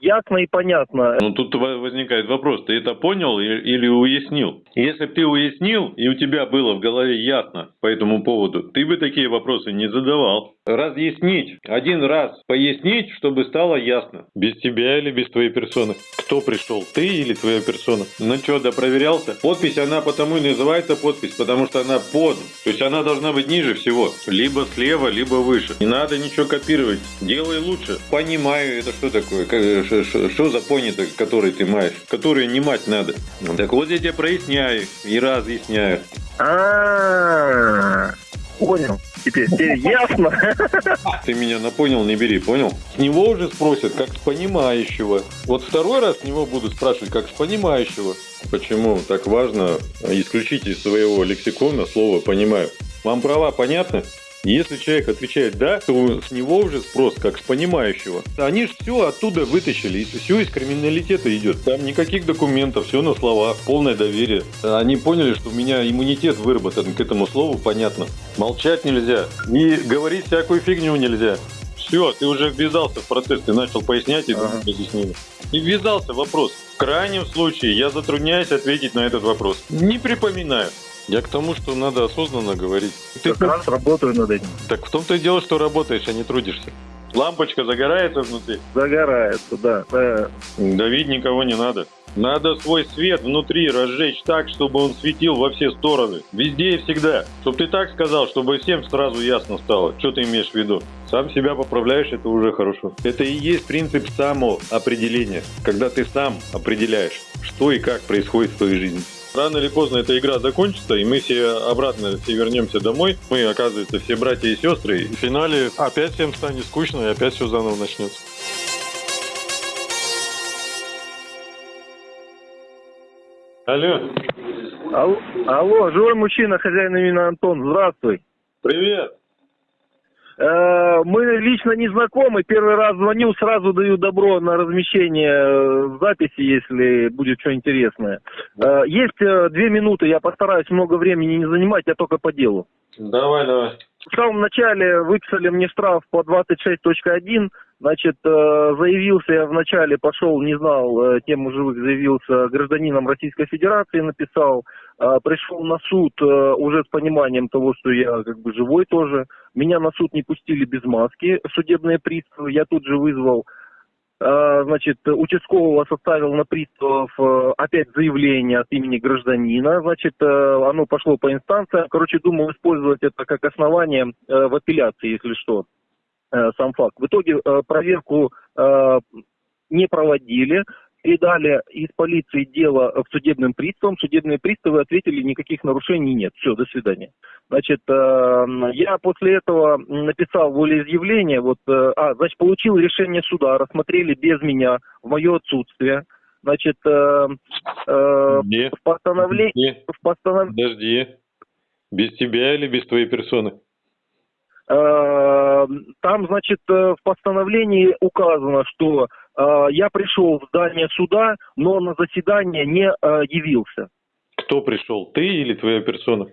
ясно и понятно. Ну, тут возникает вопрос, ты это понял или уяснил? Если бы ты уяснил, и у тебя было в голове ясно по этому поводу, ты бы такие вопросы не задавал. Разъяснить, один раз пояснить, чтобы стало ясно. Без тебя или без твоей персоны? Кто пришел, ты или твоя персона? Ну что, да проверялся? Подпись, она потому и называется подпись, потому что она под. То есть она должна быть ниже всего. Либо слева, либо выше. Не надо ничего копировать. Делай лучше. Понимаю, это что такое? Что за пони-то, который ты маешь? Которые не мать надо. Так вот я тебе проясняю и разъясняю. А-а-а. Понял. Теперь, теперь ясно. Ты меня на понял, не бери, понял? С него уже спросят, как с понимающего. Вот второй раз с него будут спрашивать, как с понимающего. Почему так важно исключить из своего лексикона слово «понимаю»? Вам права понятны? Если человек отвечает «да», то с него уже спрос как с понимающего. Они же все оттуда вытащили, и все из криминалитета идет. Там никаких документов, все на словах, полное доверие. Они поняли, что у меня иммунитет выработан к этому слову, понятно. Молчать нельзя и говорить всякую фигню нельзя. Все, ты уже ввязался в процесс, ты начал пояснять и ага. И ввязался в вопрос. В крайнем случае я затрудняюсь ответить на этот вопрос. Не припоминаю. Я к тому, что надо осознанно говорить. Ты как раз работаю над этим. Так в том-то и дело, что работаешь, а не трудишься. Лампочка загорается внутри? Загорается, да. да. Давить никого не надо. Надо свой свет внутри разжечь так, чтобы он светил во все стороны. Везде и всегда. Чтоб ты так сказал, чтобы всем сразу ясно стало, что ты имеешь в виду. Сам себя поправляешь, это уже хорошо. Это и есть принцип самоопределения. Когда ты сам определяешь, что и как происходит в твоей жизни. Рано или поздно эта игра закончится, и мы все обратно все вернемся домой. Мы, оказывается, все братья и сестры. И в финале опять всем станет скучно, и опять все заново начнется. Алло. Алло, алло живой мужчина, хозяин именно Антон, здравствуй. Привет. Э, мы лично не знакомы. Первый раз звоню, сразу даю добро на размещение э, записи, если будет что интересное. Э, есть две минуты, я постараюсь много времени не занимать, я только по делу. Давай, давай. В самом начале выписали мне штраф по 26.1. Значит, заявился я вначале, пошел, не знал тему живых, заявился гражданином Российской Федерации, написал. Пришел на суд уже с пониманием того, что я как бы живой тоже. Меня на суд не пустили без маски, судебные приставы. Я тут же вызвал, э, значит, участкового составил на приставов э, опять заявление от имени гражданина. Значит, э, оно пошло по инстанциям. Короче, думал использовать это как основание в апелляции, если что, сам факт. В итоге проверку не проводили передали из полиции дело к судебным приставам. Судебные приставы ответили, никаких нарушений нет. Все, до свидания. Значит, э, я после этого написал волеизъявление. Вот, э, а, значит, получил решение суда, рассмотрели без меня в мое отсутствие. Значит, э, э, в постановлении... В постанов... Подожди. Без тебя или без твоей персоны? Э, там, значит, в постановлении указано, что я пришел в здание суда, но на заседание не явился. Кто пришел, ты или твоя персона?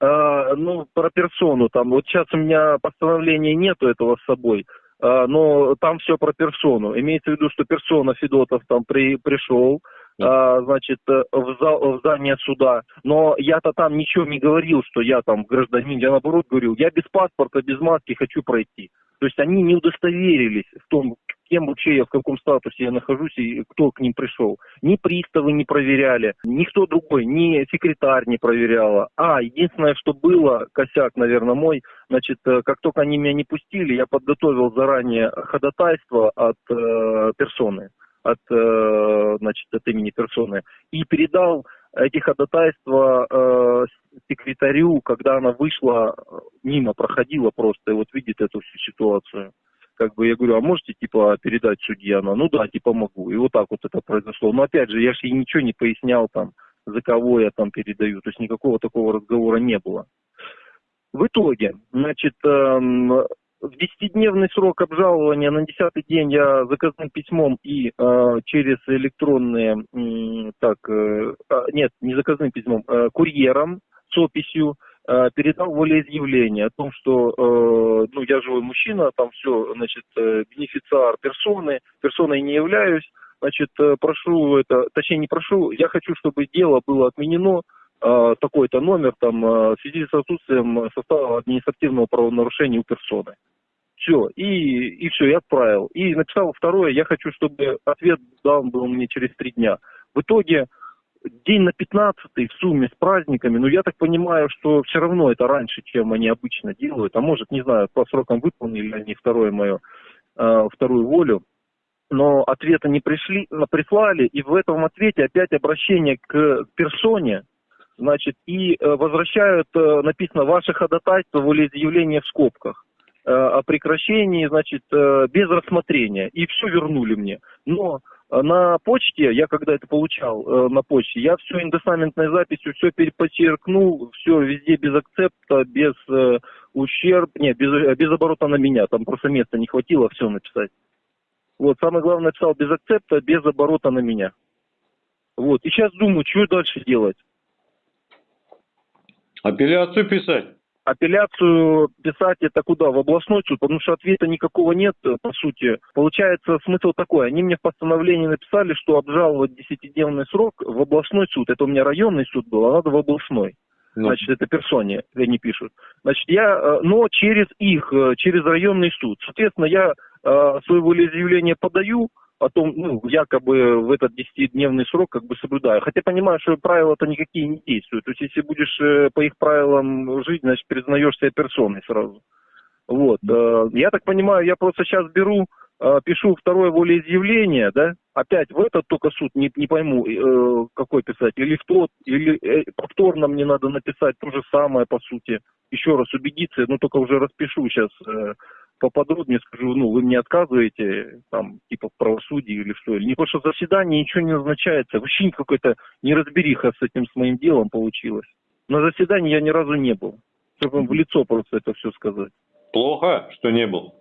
Ну, про персону там. Вот сейчас у меня постановления нету этого с собой, но там все про персону. Имеется в виду, что персона Федотов там при, пришел, а, значит, э, в, зал, в здание суда. Но я-то там ничего не говорил, что я там гражданин. Я наоборот говорил, я без паспорта, без маски хочу пройти. То есть они не удостоверились в том, кем вообще я, в каком статусе я нахожусь и кто к ним пришел. Ни приставы не проверяли, никто другой, ни секретарь не проверяла. А, единственное, что было, косяк, наверное, мой, значит, э, как только они меня не пустили, я подготовил заранее ходатайство от э, персоны от, э, значит, от имени персоны и передал эти ходатайства э, секретарю, когда она вышла, мимо проходила просто и вот видит эту всю ситуацию. Как бы я говорю, а можете типа передать судье? Она, ну да, типа могу. И вот так вот это произошло. Но опять же, я же ей ничего не пояснял там, за кого я там передаю. То есть никакого такого разговора не было. В итоге, значит, эм, в десятидневный срок обжалования на десятый день я заказным письмом и э, через электронные, э, так, э, нет, не заказным письмом, э, курьером с описью э, передал волеизъявление о том, что, э, ну, я живой мужчина, там все, значит, э, бенефициар персоны, персоной не являюсь, значит, э, прошу это, точнее, не прошу, я хочу, чтобы дело было отменено, э, такой-то номер, там, э, в связи с отсутствием состава административного правонарушения у персоны. Все, и, и все, я отправил. И написал второе, я хочу, чтобы ответ дан был мне через три дня. В итоге день на 15 в сумме с праздниками, ну я так понимаю, что все равно это раньше, чем они обычно делают, а может, не знаю, по срокам выполнили они второе мое, э, вторую волю, но ответа не пришли, прислали, и в этом ответе опять обращение к персоне, значит, и э, возвращают, э, написано, ваше ходатайство, волеизъявление в скобках о прекращении, значит, э, без рассмотрения, и все вернули мне. Но э, на почте, я когда это получал э, на почте, я все индосаментной записью, все переподчеркнул, все везде без акцепта, без э, ущерб, нет, без, э, без оборота на меня, там просто места не хватило все написать. Вот, самое главное, написал без акцепта, без оборота на меня. Вот, и сейчас думаю, что дальше делать. Апелляцию писать. Апелляцию писать это куда? В областной суд, потому что ответа никакого нет, по сути. Получается, смысл такой. Они мне в постановлении написали, что обжаловать десятидневный срок в областной суд. Это у меня районный суд был, а надо в областной. Ну, Значит, это персоне, они пишут. Значит, я, э, но через их, э, через районный суд. Соответственно, я э, свое волеизъявление подаю, о том, ну, якобы в этот десятидневный срок как бы соблюдаю. Хотя понимаю, что правила-то никакие не действуют. То есть, если будешь э, по их правилам жить, значит, признаешь себя персоной сразу. Вот. э, Я так понимаю, я просто сейчас беру, э, пишу второе волеизъявление, да, опять в этот только суд, не, не пойму, какой писать, или в тот, или повторно мне надо написать то же самое, по сути, еще раз убедиться, ну, только уже распишу сейчас поподробнее, скажу, ну, вы мне отказываете, там, типа, в правосудии или что, или не, потому что в заседании ничего не назначается, вообще какой-то неразбериха с этим, с моим делом получилось. На заседании я ни разу не был, чтобы в лицо просто это все сказать. плохо, что не был.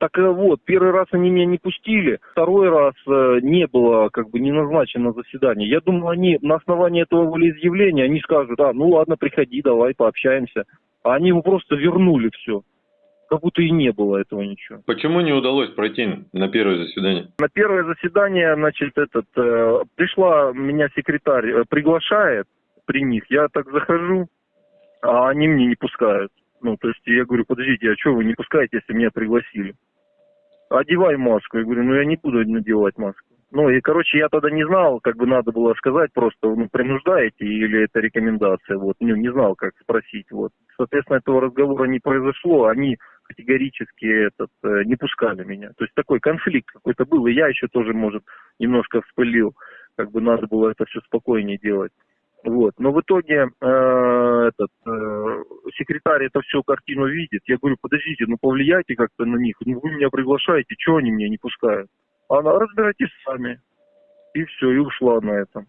Так э, вот, первый раз они меня не пустили, второй раз э, не было, как бы, не назначено заседание. Я думал, они на основании этого волеизъявления, они скажут, а, ну ладно, приходи, давай пообщаемся. А они ему просто вернули все. Как будто и не было этого ничего. Почему не удалось пройти на первое заседание? На первое заседание, значит, этот, э, пришла меня секретарь, э, приглашает при них, я так захожу, а они мне не пускают. Ну, то есть я говорю, подождите, а что вы не пускаете, если меня пригласили? Одевай маску. Я говорю, ну я не буду надевать маску. Ну и, короче, я тогда не знал, как бы надо было сказать просто, ну, принуждаете или это рекомендация, вот, ну, не знал, как спросить, вот. Соответственно, этого разговора не произошло, они категорически этот, э, не пускали меня. То есть такой конфликт какой-то был, и я еще тоже, может, немножко вспылил, как бы надо было это все спокойнее делать. Вот. Но в итоге э, этот э, секретарь это всю картину видит. Я говорю, подождите, ну повлияйте как-то на них. Ну вы меня приглашаете, что они меня не пускают? Она, разбирайтесь сами. И все, и ушла на этом.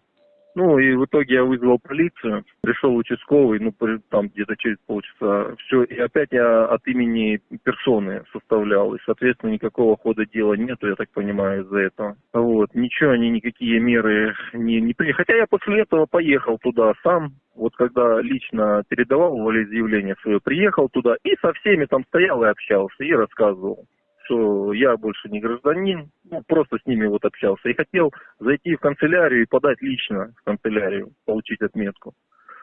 Ну, и в итоге я вызвал полицию, пришел участковый, ну, там где-то через полчаса, все, и опять я от имени персоны составлял, и, соответственно, никакого хода дела нету, я так понимаю, из-за этого. Вот, ничего, они никакие меры не, не приняли. Хотя я после этого поехал туда сам, вот когда лично передавал волеизъявление свое, приехал туда и со всеми там стоял и общался, и рассказывал что я больше не гражданин, ну, просто с ними вот общался. И хотел зайти в канцелярию и подать лично в канцелярию, получить отметку.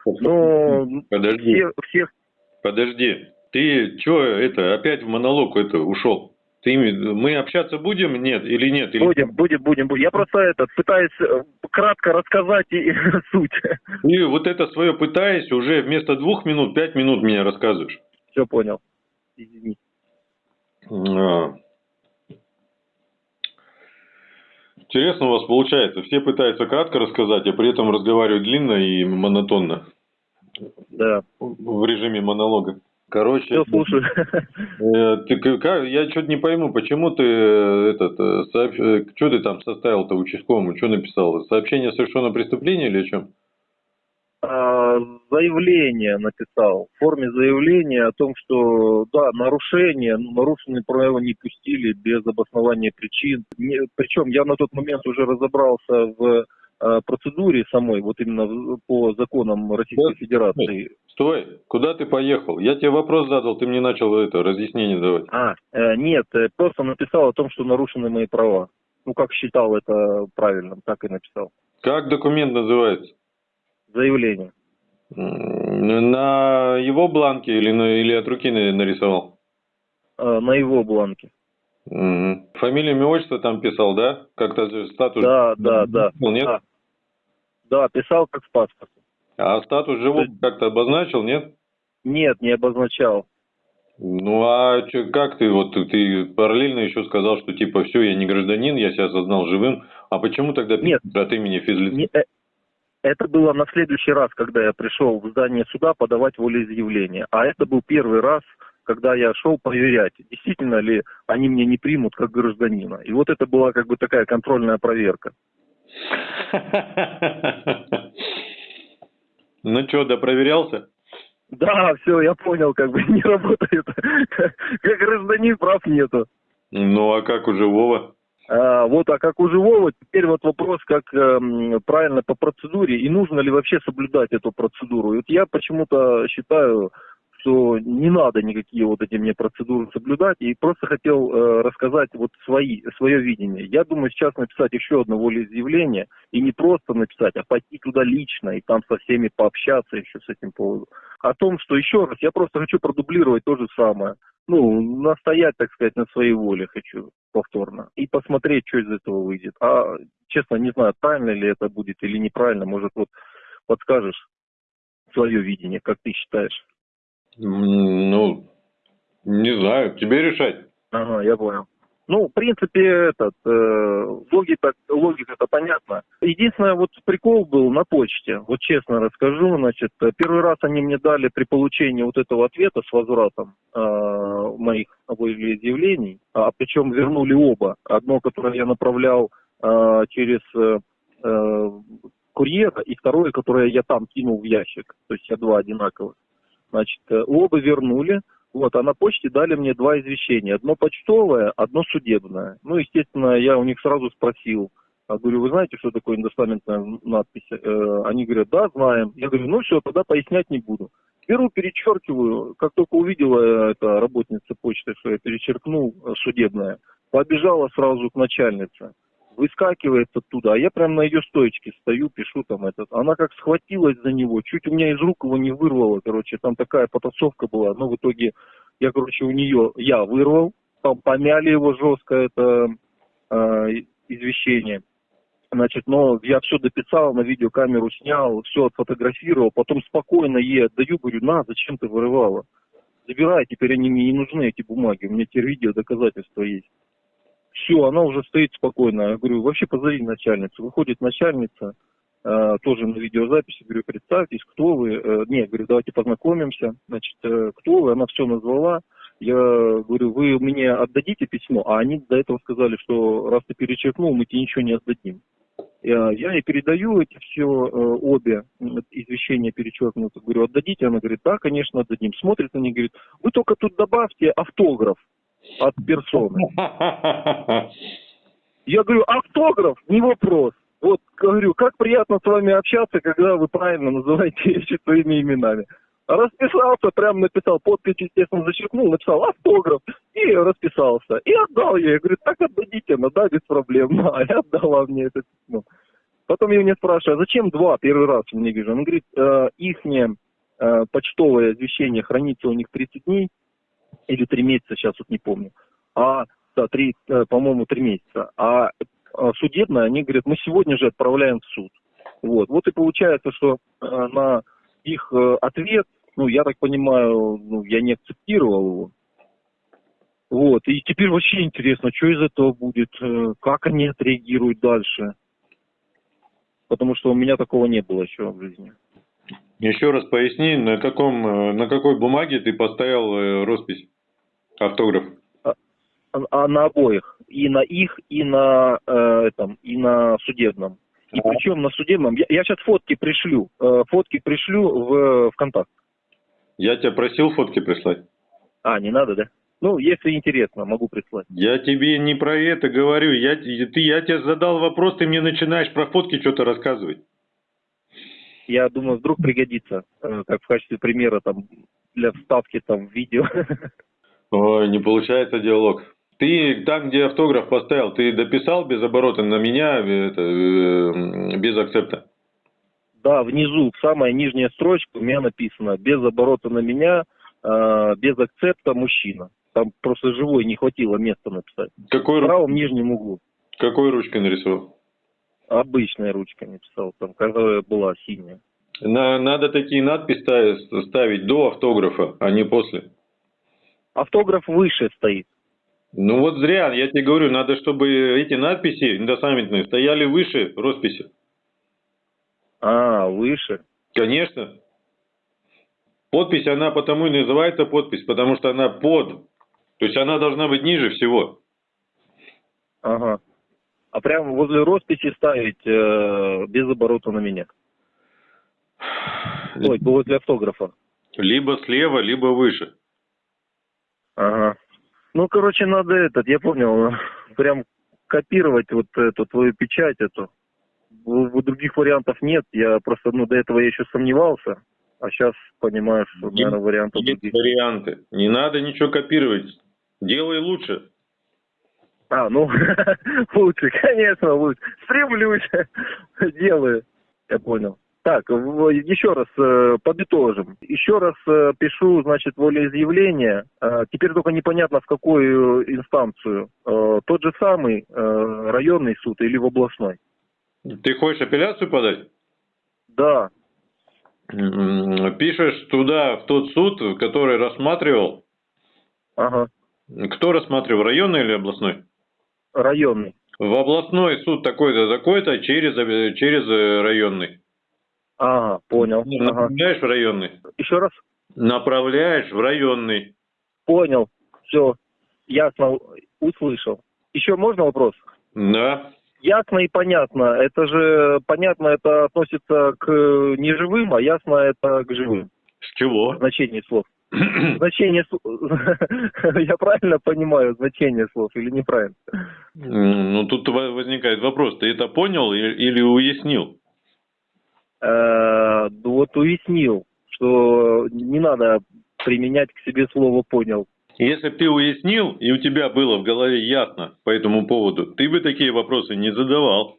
Но Подожди, все, всех подожди. Ты что это, опять в монолог это ушел? Ты, мы общаться будем, нет, или нет? Или... будем, будем, будем, будем. Я просто этот пытаюсь э, кратко рассказать и, суть. Ты вот это свое пытаясь, уже вместо двух минут, пять минут меня рассказываешь. Все понял. Извини. А. Интересно у вас получается. Все пытаются кратко рассказать, а при этом разговаривают длинно и монотонно. Да. В режиме монолога. Короче, Все слушаю. э, ты как, я что-то не пойму, почему ты э, этот, что ты там составил-то участковому, что написал? Сообщение о совершенном преступлении или о чем? А, заявление написал, в форме заявления о том, что, да, нарушение, ну, нарушенные правила не пустили без обоснования причин. Не- причем я на тот момент уже разобрался в э, процедуре самой, вот именно в- по законам Российской Да. Федерации. Стой, куда ты поехал? Я тебе вопрос задал, ты мне начал это разъяснение давать. А, э, нет, э, просто написал о том, что нарушены мои права. Ну, как считал это правильным, так и написал. Как документ называется? Заявление. На его бланке или, на, или от руки на- нарисовал? Э, на его бланке. Фамилия, имя, отчество там писал, да? Как-то статус... Да, да, да. Ну, Нет? Да. Да, писал как в паспорте. А статус живого есть- как-то обозначил, нет? Нет, не обозначал. Ну а чё, как ты, вот ты- параллельно еще сказал, что типа все, я не гражданин, я себя осознал живым. А почему тогда Нет. от имени физлица? Не- э, это было на следующий раз, когда я пришел в здание суда подавать волеизъявление. А это был первый раз, когда я шел проверять, действительно ли они меня не примут как гражданина. И вот это была как бы такая контрольная проверка. Ну что, да проверялся? Да, все, я понял, как бы не работает. Как гражданин прав нету. Ну а как у живого? А, вот, а как у живого, теперь вот вопрос, как эм, правильно по процедуре, и нужно ли вообще соблюдать эту процедуру. Вот я почему-то считаю, что не надо никакие вот эти мне процедуры соблюдать, и просто хотел э, рассказать вот свои, свое видение. Я думаю сейчас написать еще одно волеизъявление, и не просто написать, а пойти туда лично, и там со всеми пообщаться еще с этим поводом. О том, что еще раз, я просто хочу продублировать то же самое. Ну, настоять, так сказать, на своей воле хочу повторно. И посмотреть, что из этого выйдет. А, честно, не знаю, правильно ли это будет или неправильно. Может, вот подскажешь свое видение, как ты считаешь? Ну, не знаю, тебе решать. Ага, я понял. Ну, в принципе, этот, э, логика, логика-то понятна. Единственное, вот прикол был на почте. Вот честно расскажу, значит, э, первый раз они мне дали при получении вот этого ответа с возвратом э, моих волеизъявлений, а причем вернули оба. Одно, которое я направлял э, через э, э, курьера, и второе, которое я там кинул в ящик. То есть я два одинаковых. Значит, э, оба вернули. Вот, а на почте дали мне два извещения. Одно почтовое, одно судебное. Ну, естественно, я у них сразу спросил. Я говорю, вы знаете, что такое индостаментная надпись? Э, они говорят, да, знаем. Я говорю, ну все, тогда пояснять не буду. Беру, перечеркиваю. Как только увидела эта работница почты, что я перечеркнул э, судебное, побежала сразу к начальнице. Выскакивает оттуда, а я прям на ее стоечке стою, пишу там этот. Она как схватилась за него, чуть у меня из рук его не вырвало, короче, там такая потасовка была. Но в итоге я, короче, у нее, я вырвал, там помяли его жестко, это э, извещение. Значит, но я все дописал, на видеокамеру снял, все отфотографировал, потом спокойно ей отдаю, говорю, на, зачем ты вырывала? Забирай, теперь они мне не нужны, эти бумаги, у меня теперь видео доказательства есть. Все, она уже стоит спокойно. Я говорю, вообще позови начальницу. Выходит начальница, э, тоже на видеозаписи, говорю, представьтесь, кто вы. Э, не, говорю, давайте познакомимся. Значит, э, кто вы? Она все назвала. Я говорю, вы мне отдадите письмо? А они до этого сказали, что раз ты перечеркнул, мы тебе ничего не отдадим. Я, я ей передаю эти все э, обе извещения перечеркнуты. Говорю, отдадите? Она говорит, да, конечно, отдадим. Смотрит на них, говорит, вы только тут добавьте автограф от персоны. Я говорю, автограф, не вопрос. Вот, говорю, как приятно с вами общаться, когда вы правильно называете вещи своими именами. Расписался, прям написал, подпись, естественно, зачеркнул, написал автограф и расписался. И отдал ей. Я говорю, так отдадите, ну да, без проблем. А я отдала мне это письмо. Потом я у меня спрашиваю, а зачем два? Первый раз мне вижу. Он говорит, э, ихнее э, почтовое извещение хранится у них 30 дней или 3 месяца, сейчас вот не помню. А, да, 3, э, по-моему, 3 месяца. А э, судебное, они говорят, мы сегодня же отправляем в суд. Вот, вот и получается, что э, на их ответ, ну, я так понимаю, ну, я не акцептировал его. Вот, и теперь вообще интересно, что из этого будет, как они отреагируют дальше. Потому что у меня такого не было еще в жизни. Еще раз поясни, на каком, э, на какой бумаге ты поставил э, роспись, автограф? А, а на обоих. И на их, и на э, этом, и на судебном. И Ага. причем на судебном. Я, сейчас фотки пришлю. э, фотки пришлю в ВКонтакт. Я тебя просил фотки прислать. А, не надо, да? Ну, если интересно, могу прислать. Я тебе не про это говорю. Я, ты, я тебе задал вопрос, ты мне начинаешь про фотки что-то рассказывать. Я думаю, вдруг пригодится, э, как в качестве примера там для вставки там в видео. Ой, не получается диалог. Ты там, где автограф поставил, ты дописал без оборота на меня, это, э, без акцепта? Да, внизу, самая нижняя строчка, у меня написано без оборота на меня, э, без акцепта мужчина. Там просто живой не хватило места написать. Какой, В правом нижнем углу. какой ручкой нарисовал? Обычной ручкой написал, там, которая была синяя. На, надо такие надписи ставить- ставить до автографа, а не после. Автограф выше стоит. Ну вот зря, я тебе говорю, надо, чтобы эти надписи индосаммитные стояли выше росписи. А, выше. Конечно. Подпись, она потому и называется подпись, потому что она под. То есть она должна быть ниже всего. Ага. А прямо возле росписи ставить э, без оборота на меня. Ой, возле автографа. Либо слева, либо выше. Ага. Ну, короче, надо этот, я понял, прям копировать вот эту твою печать эту. Других вариантов нет, я просто, ну, до этого я еще сомневался, а сейчас понимаю, что, наверное, вариантов Есть других. варианты. Не надо ничего копировать. Делай лучше. А, ну, лучше, конечно, лучше. Стремлюсь, делаю. Я понял. Так, еще раз э, подытожим. Еще раз э, пишу, значит, волеизъявление. Э, Теперь только непонятно, в какую инстанцию. Э, Тот же самый э, районный суд или в областной? Ты хочешь апелляцию подать? Да, Пишешь туда, в тот суд, который рассматривал. ага, Кто рассматривал, районный или областной? Районный. В областной суд такой-то, такой-то через, э, через э, районный. Ага, понял. Ну, Ага. Направляешь в районный. Еще раз? Направляешь в районный. Понял. Все, ясно, услышал. Еще можно вопрос? Да. Ясно и понятно. Это же понятно, это относится к неживым, а ясно это к живым. С чего? Значение слов. Значение слов. Я правильно понимаю значение слов или неправильно? Ну, тут во- возникает вопрос, ты это понял или уяснил? Э, ну Вот уяснил, что не надо применять к себе слово понял. Если бы ты уяснил, и у тебя было в голове ясно по этому поводу, ты бы такие вопросы не задавал.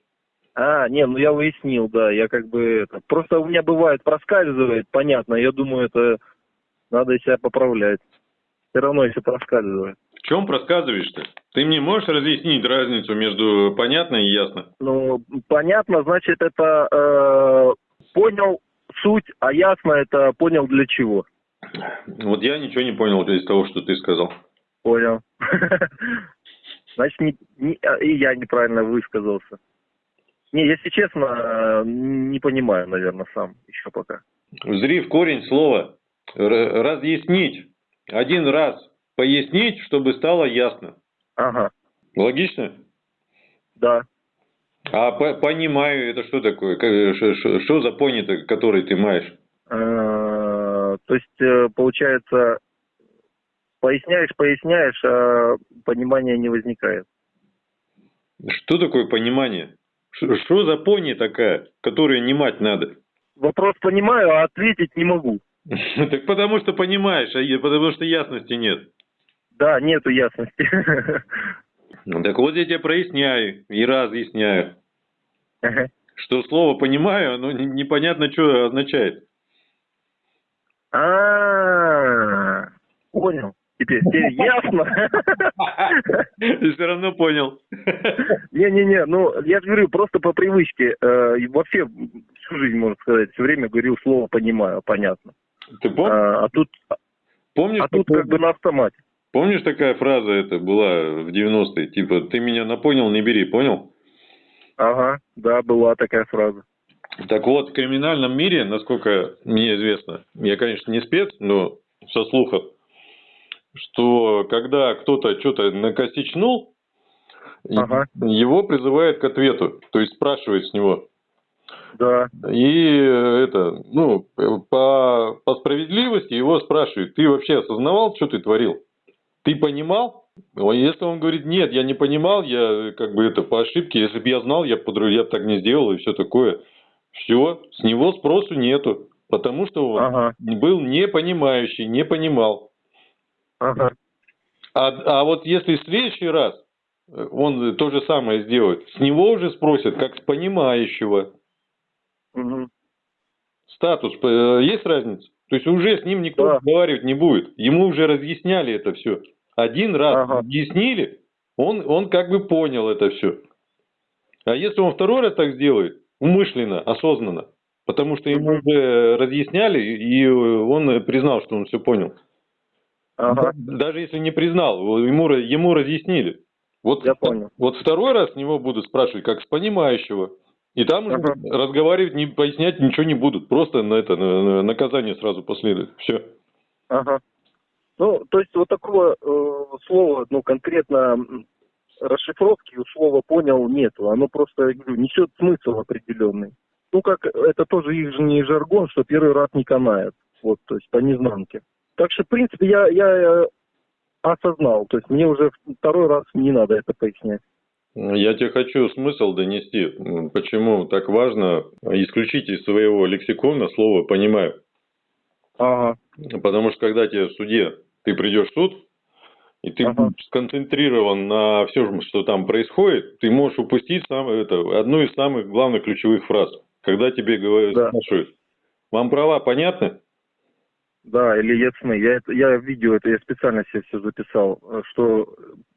А, не, ну я уяснил, да, я как бы это. Просто у меня бывает проскальзывает, понятно, я думаю, это надо себя поправлять. Все равно если проскальзывает. В чем просказываешь-то? Ты мне можешь разъяснить разницу между понятно и ясно? Ну, понятно, значит, это э, понял суть, а ясно это понял для чего. Вот я ничего не понял из того, что ты сказал. Понял. Значит, не- не- а, и я неправильно высказался. Не, если честно, э, не понимаю, наверное, сам еще пока. Зри в корень слова. Разъяснить. Один раз пояснить, чтобы стало ясно. Ага, Логично? да. А по- понимаю, это что такое? Что за пони-то, который ты маешь? Э, То есть, э, получается, поясняешь, поясняешь, а понимания не возникает. Что такое понимание? Что за пони такая, которую не мать надо? Вопрос понимаю, а ответить не могу. Так потому что понимаешь, а потому что ясности нет. Да, нету ясности. Ну, Так вот я тебе проясняю и разъясняю, Ага. что слово «понимаю», оно не- непонятно, что означает. А, понял. Теперь, теперь ясно. Ты все равно понял. Не-не-не, ну, я же говорю, просто по привычке. э, вообще, всю жизнь, можно сказать, все время говорил слово «понимаю», понятно. Ты пом- А, а тут, помнишь, а тут как бы на автомате. помнишь такая фраза это была в 90-е? Типа, ты меня на понял, не бери, понял? Ага, да, была такая фраза. Так вот, в криминальном мире, насколько мне известно, я, конечно, не спец, но со слухов, что когда кто-то что-то накосичнул, Ага. его призывают к ответу, то есть спрашивают с него. Да, И э, это, ну, по, по справедливости его спрашивают, ты вообще осознавал, что ты творил? Ты понимал? Если он говорит, нет, я не понимал, я как бы это по ошибке, если бы я знал, я бы я так не сделал и все такое. Все, с него спросу нету, потому что он ага. был непонимающий, не понимал. Ага. А, а вот если в следующий раз он то же самое сделает, с него уже спросят, как с понимающего. Угу. Статус, э, есть разница? То есть уже с ним никто да. разговаривать не будет. Ему уже разъясняли это все. Один раз ага. объяснили, он, он как бы понял это все. А если он второй раз так сделает, умышленно, осознанно, потому что ему уже разъясняли, и он признал, что он все понял. Ага. Даже если не признал, ему, ему разъяснили. Вот, Я понял. Вот второй раз с него будут спрашивать, как с понимающего. И там ага. разговаривать, не пояснять ничего не будут. Просто на это на, наказание сразу последует. Все. Ага. Ну, то есть вот такого э, слова, ну, конкретно расшифровки у слова понял нету. Оно просто, я говорю, несет смысл определенный. Ну, как это тоже их же не жаргон, что первый раз не канает. Вот, то есть по незнанке. Так что, в принципе, я, я осознал. То есть мне уже второй раз не надо это пояснять. Я тебе хочу смысл донести. Почему так важно исключить из своего лексикона слово «понимаю». Ага. Потому что когда тебе в суде, ты придешь в суд, и ты ага. сконцентрирован на всем, что там происходит, ты можешь упустить сам, это, одну из самых главных ключевых фраз. Когда тебе говорят, да. спрашивают, вам права понятны? Да, или ясны. Я, я видео это я специально себе все записал, что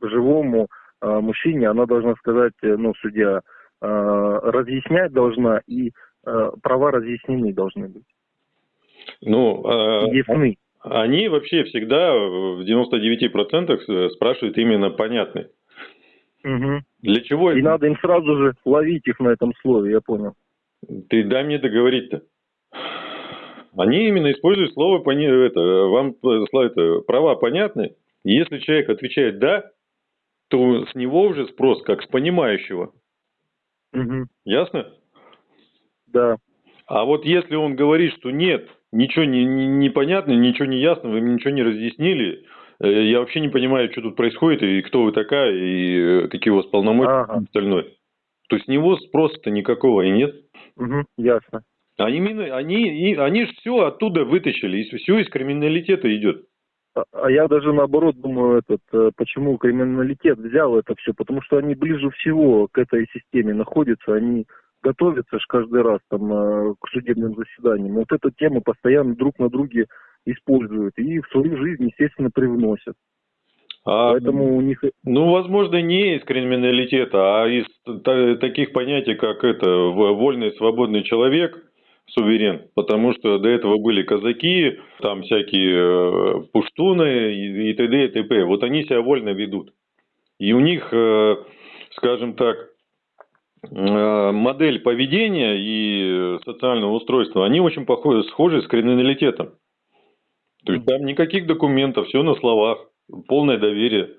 живому э, мужчине она должна сказать, э, ну, судья, э, разъяснять должна, и э, права разъяснены должны быть. Ну, э, ясны. Они вообще всегда в 99% спрашивают именно понятный. Угу. Для чего? И надо им сразу же ловить их на этом слове, я понял. Ты дай мне договорить-то. Они именно используют слово это, вам это, права понятны. если человек отвечает да, то с него уже спрос как с понимающего. Угу. Ясно? Да. А вот если он говорит, что нет, ничего не, не, не понятно, ничего не ясно, вы мне ничего не разъяснили, э, я вообще не понимаю, что тут происходит, и кто вы такая, и э, какие у вас полномочия ага. и остальное. То есть с него спроса-то никакого и нет. Угу, ясно. А именно, они, они же все оттуда вытащили, и все из криминалитета идет. А, а я даже наоборот думаю, этот, э, почему криминалитет взял это все, потому что они ближе всего к этой системе находятся, они готовятся же каждый раз там э, к судебным заседаниям. Вот эту тему постоянно друг на друге используют и в свою жизнь, естественно, привносят. А, Поэтому у них... Ну, возможно, не из криминалитета, а из таких понятий, как это вольный свободный человек, суверен, потому что до этого были казаки, там всякие э, пуштуны и, т.д. и т.п. Вот они себя вольно ведут. И у них, э, скажем так, э, модель поведения и социального устройства, они очень похожи, схожи с криминалитетом. То есть там никаких документов, все на словах, полное доверие.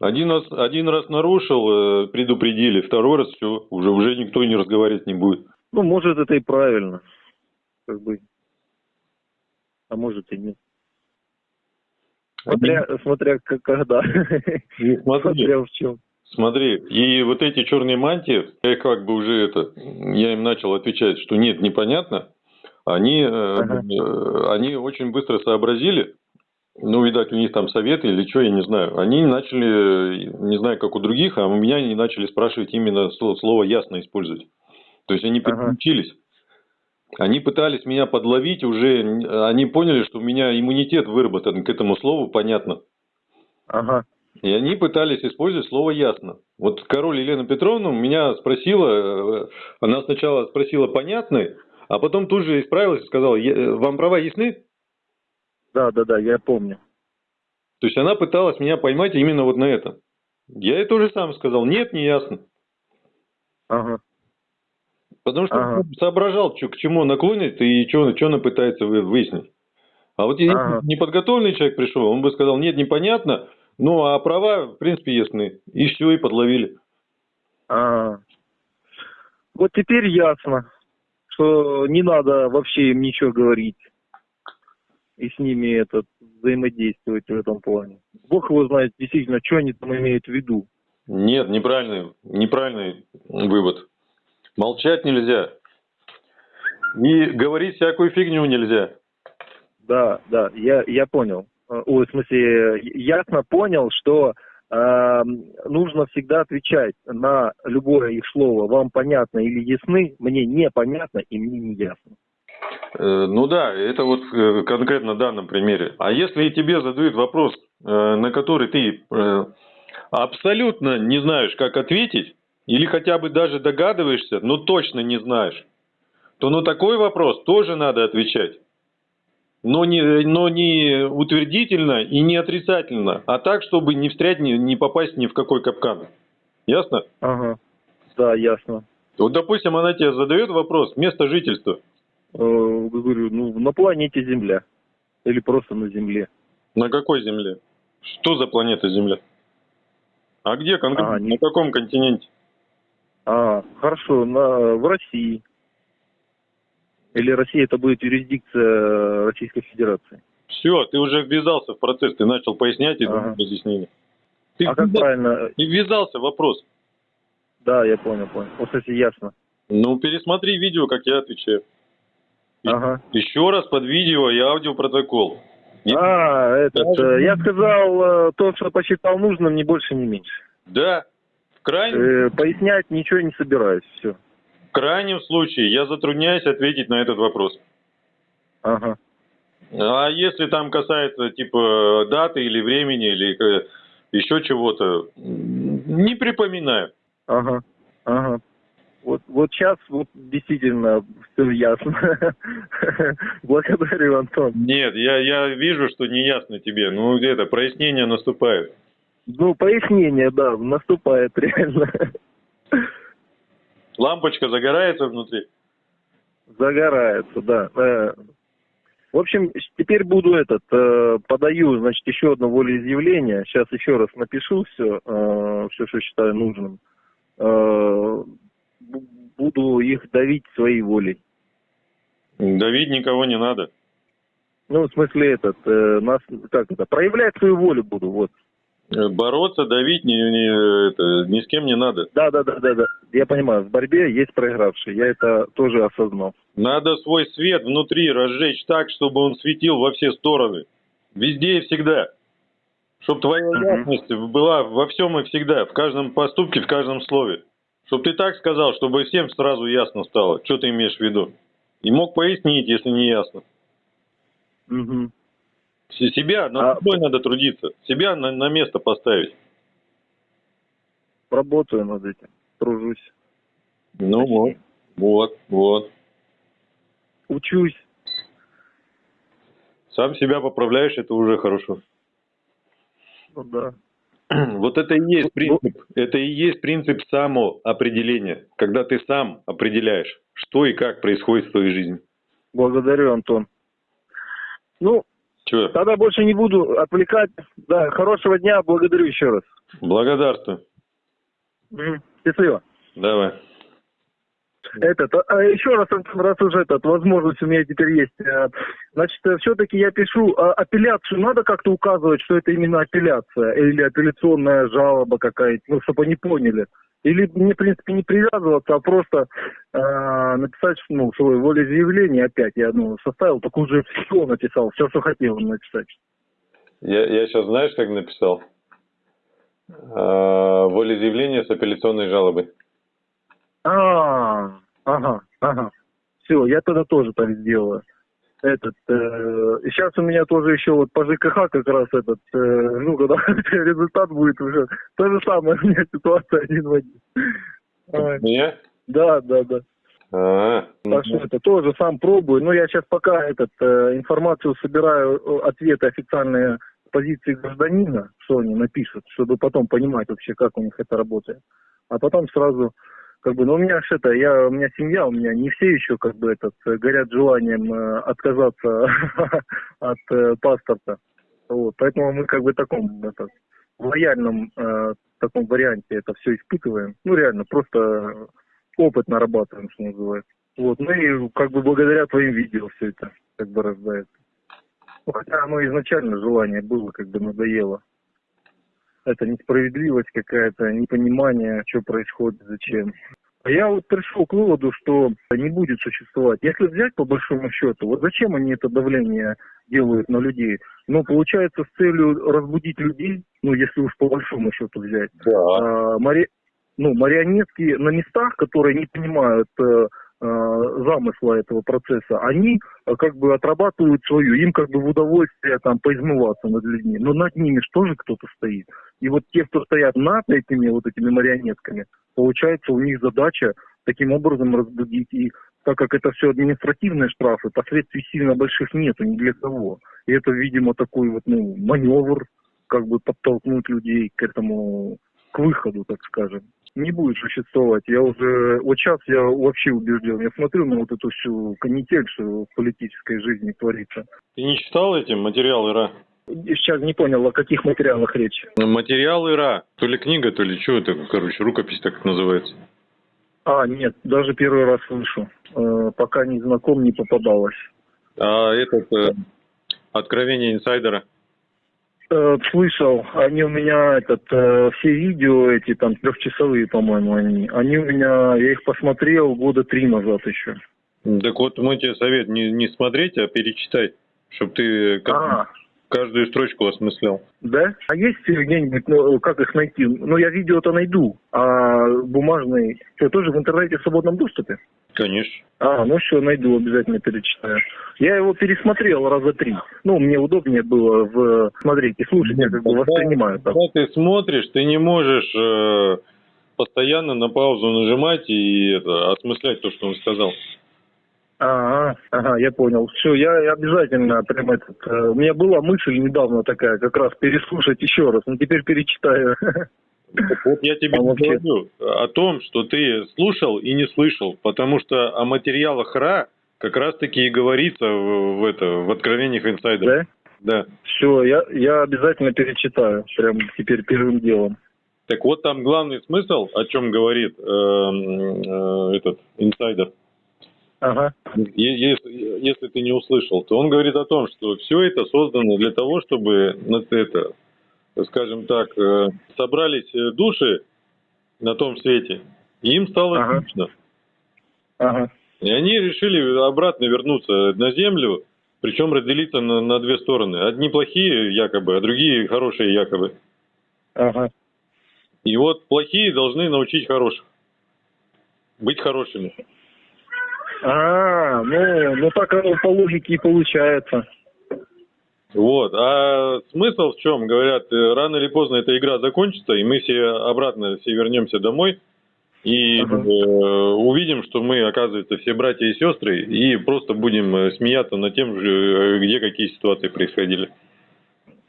Один раз, один раз нарушил, предупредили, второй раз все, уже, уже никто не разговаривать не будет. Ну, может, это и правильно. Как бы. А может и нет. Смотря, Один... смотря как, когда. смотри, смотря в чем. Смотри, и вот эти черные мантии, я как бы уже это, я им начал отвечать, что нет, непонятно. Они, э, ага. э, они очень быстро сообразили, ну, видать, у них там советы или что, я не знаю. Они начали, не знаю, как у других, а у меня они начали спрашивать именно слово ясно использовать. То есть они переключились. Ага. Они пытались меня подловить уже, они поняли, что у меня иммунитет выработан к этому слову, понятно. Ага. И они пытались использовать слово «ясно». Вот король Елена Петровна меня спросила, э, она сначала спросила «понятны», а потом тут же исправилась и сказала «вам права ясны?» Да, да, да, я помню. То есть она пыталась меня поймать именно вот на это. Я ей тоже сам сказал «нет, не ясно». Ага. Потому что ага. соображал, что, к чему он наклонится и что, что она пытается выяснить. А вот если ага. неподготовленный человек пришел, он бы сказал, нет, непонятно, ну а права, в принципе, ясны. И все, и подловили. Ага. Вот теперь ясно, что не надо вообще им ничего говорить. и с ними этот, взаимодействовать в этом плане. Бог его знает действительно, что они там имеют в виду. Нет, неправильный, неправильный вывод. Молчать нельзя. И говорить всякую фигню нельзя. Да, да, я, я понял. Э, ой, в смысле, ясно понял, что э, нужно всегда отвечать на любое их слово. Вам понятно или ясны, мне непонятно и мне не ясно. Э, ну да, это вот э, конкретно в данном примере. А если тебе задают вопрос, на который ты абсолютно не знаешь, как ответить, или хотя бы даже догадываешься, но точно не знаешь, то на такой вопрос тоже надо отвечать. Но не, но не утвердительно и не отрицательно, а так, чтобы не встрять, не, не попасть ни в какой капкан. Ясно? Ага, да, ясно. Вот, допустим, она тебе задает вопрос, место жительства. Э, говорю, ну, на планете Земля. Или просто на Земле. На какой Земле? Что за планета Земля? А где конкретно? А, не... На каком континенте? А, хорошо, на, в России. Или Россия это будет юрисдикция Российской Федерации? Все, ты уже ввязался в процесс, ты начал пояснять и ага. разъяснение. Ты а как правильно? Ты ввязался вопрос. Да, я понял, понял. Вот, кстати, ясно. Ну, пересмотри видео, как я отвечаю. Ага. Еще раз под видео и аудиопротокол. А, этот, Даже... я сказал э, то, что посчитал нужным, ни больше, ни меньше. Да. В крайнем... Э, пояснять ничего не собираюсь, все. В крайнем случае я затрудняюсь ответить на этот вопрос. Ага. А если там касается типа даты или времени или э, еще чего-то, не припоминаю. Ага, ага. Вот, вот сейчас вот действительно все ясно. Благодарю, Антон. Нет, я, я вижу, что не ясно тебе. Ну, где-то прояснение наступает. Ну, пояснение, да, наступает реально. Лампочка загорается внутри? Загорается, да. Э, в общем, теперь буду этот, э, подаю, значит, еще одно волеизъявление. Сейчас еще раз напишу все, э, все, что считаю нужным буду их давить своей волей. Давить никого не надо. Ну, в смысле, этот, нас, как это, проявлять свою волю буду, вот. Э, бороться, давить ни, ни, это, ни с кем не надо. Да, да, да, да, да. Я понимаю, в борьбе есть проигравший. Я это тоже осознал. Надо свой свет внутри разжечь так, чтобы он светил во все стороны. Везде и всегда. Чтобы твоя ясность была во всем и всегда, в каждом поступке, в каждом слове. Чтоб ты так сказал, чтобы всем сразу ясно стало, что ты имеешь в виду. И мог пояснить, если не ясно. Угу. Себя, над а... собой надо трудиться. Себя на, на место поставить. Работаю над этим, тружусь. Ну Почти. вот, вот, вот. Учусь. Сам себя поправляешь, это уже хорошо. Ну да. Вот это и есть принцип, это и есть принцип самоопределения, когда ты сам определяешь, что и как происходит в твоей жизни. Благодарю, Антон. Ну, Чего? тогда больше не буду отвлекать. Да, хорошего дня, благодарю еще раз. Благодарствую. Счастливо. Давай. Этот, а, а еще раз, раз уже этот, возможность у меня теперь есть. Э, значит, все-таки я пишу а, апелляцию, надо как-то указывать, что это именно апелляция или апелляционная жалоба какая-то, ну, чтобы они поняли. Или мне, в принципе, не привязываться, а просто э, написать, ну, свое волеизъявление опять. Я, ну, составил, так уже все написал, все, что хотел написать. Я, я сейчас знаешь, как написал? А, волеизъявление с апелляционной жалобой. А, ага, ага. Все, я тогда тоже так сделаю. Этот, э, сейчас у меня тоже еще вот по ЖКХ как раз этот, э, ну, когда результат будет уже, то же самое у меня ситуация один в один. Меня? Да, да, да. А, так что это тоже сам пробую. Но я сейчас пока этот э, информацию собираю, э, ответы официальные позиции гражданина, что они напишут, чтобы потом понимать вообще, как у них это работает. А потом сразу как бы, ну, у меня это, я, у меня семья, у меня не все еще, как бы, этот, горят желанием э, отказаться от э, паспорта. Вот, поэтому мы, как бы, в таком, это, лояльном э, таком варианте это все испытываем. Ну, реально, просто опыт нарабатываем, что называется. Вот, ну и, как бы, благодаря твоим видео все это, как бы, рождается. Хотя оно изначально желание было, как бы надоело. Это несправедливость какая-то, непонимание, что происходит, зачем. А Я вот пришел к выводу, что не будет существовать. Если взять по большому счету, вот зачем они это давление делают на людей? Ну, получается, с целью разбудить людей, ну, если уж по большому счету взять. Да. А, мари- ну, марионетки на местах, которые не понимают э, э, замысла этого процесса, они э, как бы отрабатывают свою, им как бы в удовольствие там поизмываться над людьми. Но над ними же кто-то стоит. И вот те, кто стоят над этими вот этими марионетками, получается у них задача таким образом разбудить. И так как это все административные штрафы, последствий сильно больших нету ни для кого. И это, видимо, такой вот ну, маневр, как бы подтолкнуть людей к этому, к выходу, так скажем. Не будет существовать. Я уже, вот сейчас я вообще убежден. Я смотрю на вот эту всю канитель, что в политической жизни творится. Ты не читал эти материалы РА? Сейчас не понял, о каких материалах речь. Материалы РА. То ли книга, то ли что это, короче, рукопись так называется. А, нет, даже первый раз слышу. Э, пока не знаком, не попадалось. А этот э, откровение инсайдера. Э, слышал, они у меня, этот, э, все видео эти, там, трехчасовые, по-моему, они, они у меня, я их посмотрел года три назад еще. Так вот, мой тебе совет не, не смотреть, а перечитать, чтобы ты как- А, каждую строчку осмыслял. да? А есть где-нибудь, ну, как их найти? Ну, я видео-то найду, а бумажный, что, тоже в интернете в свободном доступе? Конечно. А, ну все, найду, обязательно перечитаю. Я его пересмотрел раза три. Ну, мне удобнее было в смотреть и слушать, я как бы воспринимаю так. Когда ты смотришь, ты не можешь э, постоянно на паузу нажимать и это, осмыслять то, что он сказал. Ага, ага, я понял. Все, я обязательно прям этот. э, У меня была мысль недавно такая, как раз переслушать еще раз, но теперь перечитаю. Вот я тебе А вообще- говорю о том, что ты слушал и не слышал, потому что о материалах РА как раз-таки и говорится в, в это, в откровениях инсайдера. Да? Да. Все, я, я обязательно перечитаю, прям теперь первым делом. Так вот там главный смысл, о чем говорит э, э, этот инсайдер. Ага, Если, если ты не услышал, то он говорит о том, что все это создано для того, чтобы на это, скажем так, э, собрались э, души на том свете, и им стало Ага. скучно. ага, И они решили обратно вернуться на землю, причем разделиться на, на две стороны. Одни плохие якобы, а другие хорошие якобы. ага. И вот плохие должны научить хороших. Быть хорошими. А, ну, ну так оно по логике и получается. Вот. А смысл в чем? Говорят, э, рано или поздно эта игра закончится, и мы все обратно все вернемся домой и Ага. э, увидим, что мы, оказывается, все братья и сестры, и просто будем э, смеяться над тем, же, э, где какие ситуации происходили.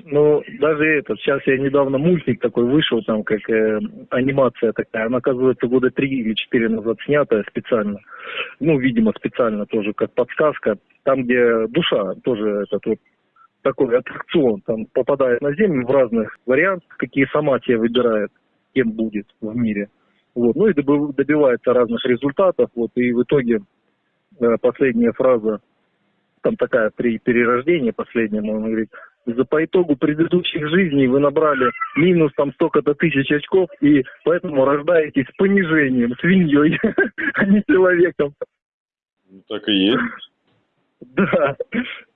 Ну, даже этот, сейчас я недавно мультик такой вышел, там как э, анимация такая, она, оказывается, года три или четыре назад снятая специально. Ну, видимо, специально тоже, как подсказка. Там, где душа, тоже этот вот такой аттракцион, там попадает на землю в разных вариантах, какие сама тебе выбирает, кем будет в мире. Вот. Ну и доби- добивается разных результатов, вот, и в итоге э, последняя фраза, там такая при перерождении последнем, он говорит, за по итогу предыдущих жизней вы набрали минус там столько-то тысяч очков, и поэтому рождаетесь с понижением, свиньей, а не человеком. Ну, Так и есть. Да.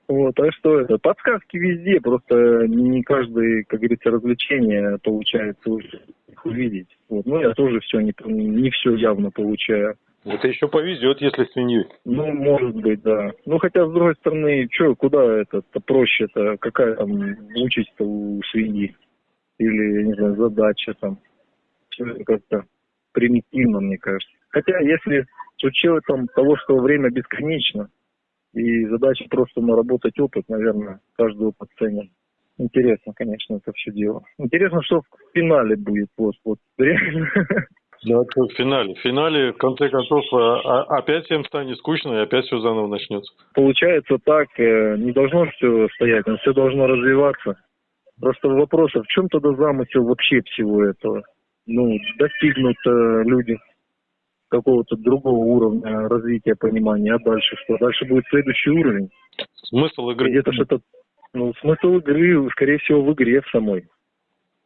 Вот, а что это? Подсказки везде, просто не каждое, как говорится, развлечение получается их увидеть. Вот. Ну, я тоже все не, не все явно получаю. Это еще повезет, если свиньей. Ну, может быть, да. Ну, хотя, с другой стороны, что, куда это проще-то? Какая там участь-то у свиньи? Или, я не знаю, задача там? Все это как-то примитивно, мне кажется. Хотя, если с учетом того, что время бесконечно, и задача просто наработать опыт, наверное, каждый опыт ценен. Интересно, конечно, это все дело. Интересно, что в финале будет, вот, вот, реально. Да, в финале. В финале, в конце концов, а- а- опять всем станет скучно, и опять все заново начнется. получается так, э, не должно все стоять, но все должно развиваться. Просто вопрос, а в чем тогда замысел вообще всего этого? Ну, достигнут э, люди какого-то другого уровня развития, понимания, а дальше что? Дальше будет следующий уровень. Смысл игры. Где-то что-то... Ну, смысл игры, скорее всего, в игре в самой.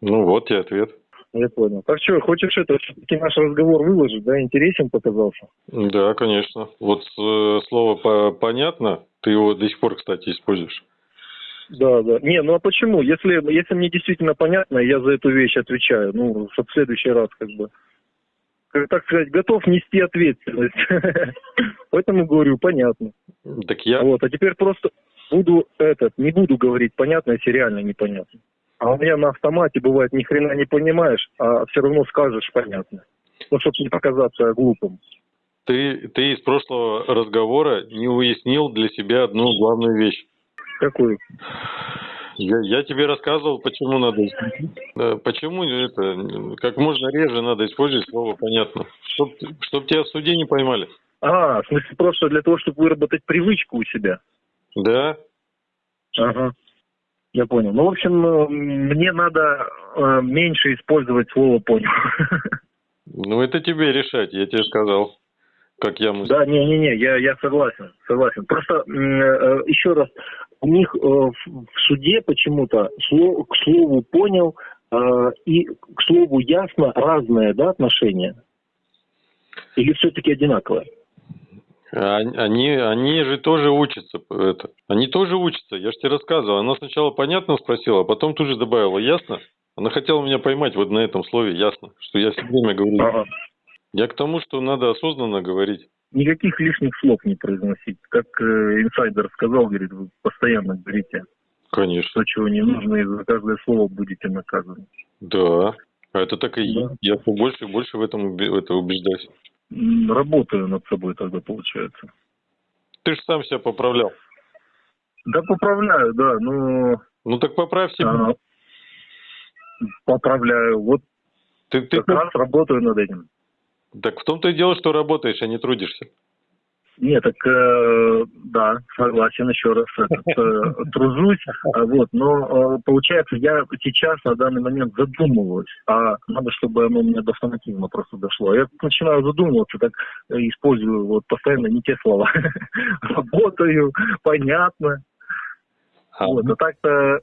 Ну вот и ответ. Я понял. Так что, хочешь это, все-таки наш разговор выложить, да? Интересен показался? Да, конечно. Вот э, слово по понятно, ты его до сих пор, кстати, используешь. Да, да. Не, ну а почему? Если, если мне действительно понятно, я за эту вещь отвечаю. Ну, в следующий раз как бы. Как так сказать, готов нести ответственность. Поэтому говорю, понятно. Так я... Вот, а теперь просто буду этот, не буду говорить понятно, если реально непонятно. А у меня на автомате бывает ни хрена не понимаешь, а все равно скажешь понятно. Ну, чтобы не показаться глупым. Ты, ты из прошлого разговора не уяснил для себя одну главную вещь. Какую? Я, я тебе рассказывал, почему надо, э, почему это, как можно реже надо использовать слово понятно, чтоб, чтоб тебя в суде не поймали. А, в смысле просто для того, чтобы выработать привычку у себя. Да. Ага. Я понял. Ну, в общем, э, мне надо э, меньше использовать слово понял. Ну, это тебе решать, я тебе сказал, как я мыслю. Да, не-не-не, я, я согласен, согласен. Просто э, э, еще раз, у них э, в, в суде почему-то слов, к слову понял э, и к слову ясно разное, да, отношение? Или все-таки одинаковое? Они, они же тоже учатся. Это. Они тоже учатся. Я же тебе рассказывал. Она сначала понятно спросила, а потом тут же добавила ясно. Она хотела меня поймать вот на этом слове ясно, что я все время говорю. Ага. Я к тому, что надо осознанно говорить. Никаких лишних слов не произносить. Как э, инсайдер сказал, говорит, вы постоянно говорите Конечно. то, чего не нужно, и за каждое слово будете наказаны. Да. А это так и Да. есть. Я все больше и больше в этом это убеждаюсь. Работаю над собой тогда, получается. Ты же сам себя поправлял. Да, поправляю, да, но Ну так поправь себя. а, поправляю. Вот Ты, ты, как раз работаю над этим. Так в том-то и дело, что работаешь, а не трудишься. Нет, так э, да, согласен еще раз. Этот, э, тружусь, а вот, но э, получается, я сейчас на данный момент задумываюсь, а надо, чтобы оно у меня до автоматизма просто дошло. Я начинаю задумываться, так э, использую вот постоянно не те слова. Работаю, понятно. А, Вот, а так-то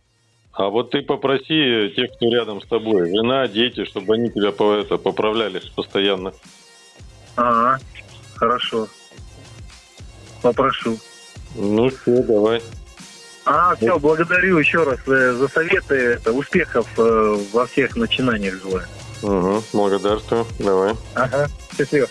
а вот ты попроси тех, кто рядом с тобой, жена, дети, чтобы они тебя по, это, поправляли постоянно. Ага, хорошо. Попрошу. Ну все, давай. А, все, благодарю еще раз э, за советы. Успехов э, во всех начинаниях желаю. Угу, благодарствую. Давай. Ага, счастливо.